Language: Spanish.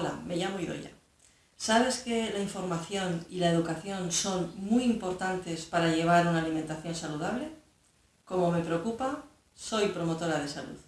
Hola, me llamo Idoya. ¿Sabes que la información y la educación son muy importantes para llevar una alimentación saludable? Como me preocupa, soy promotora de salud.